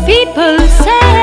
People say.